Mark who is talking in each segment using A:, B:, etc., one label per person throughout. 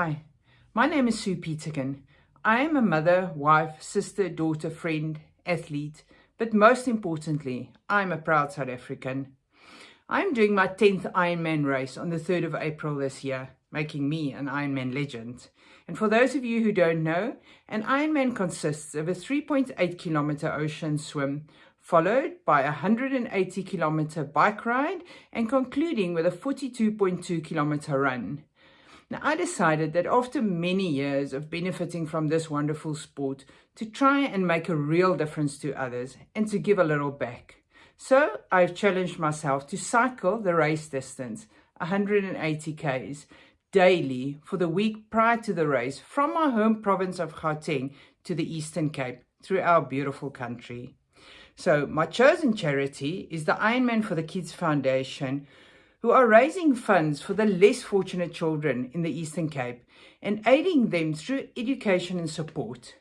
A: Hi, my name is Sue Peterkin. I am a mother, wife, sister, daughter, friend, athlete, but most importantly, I'm a proud South African. I'm doing my 10th Ironman race on the 3rd of April this year, making me an Ironman legend. And for those of you who don't know, an Ironman consists of a 3.8 kilometer ocean swim, followed by a 180 kilometer bike ride and concluding with a 42.2 kilometer run. Now, I decided that after many years of benefiting from this wonderful sport, to try and make a real difference to others and to give a little back. So I've challenged myself to cycle the race distance, 180 Ks, daily for the week prior to the race from my home province of Gauteng to the Eastern Cape through our beautiful country. So my chosen charity is the Ironman for the Kids Foundation, who are raising funds for the less fortunate children in the Eastern Cape and aiding them through education and support.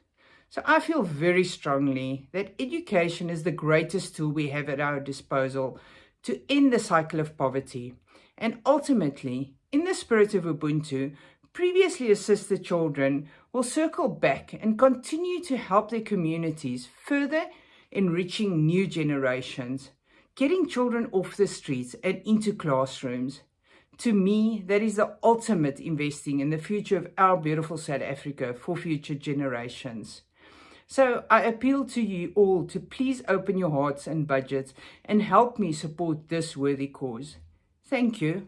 A: So I feel very strongly that education is the greatest tool we have at our disposal to end the cycle of poverty. And ultimately, in the spirit of Ubuntu, previously assisted children will circle back and continue to help their communities further enriching new generations getting children off the streets and into classrooms. To me, that is the ultimate investing in the future of our beautiful South Africa for future generations. So I appeal to you all to please open your hearts and budgets and help me support this worthy cause. Thank you.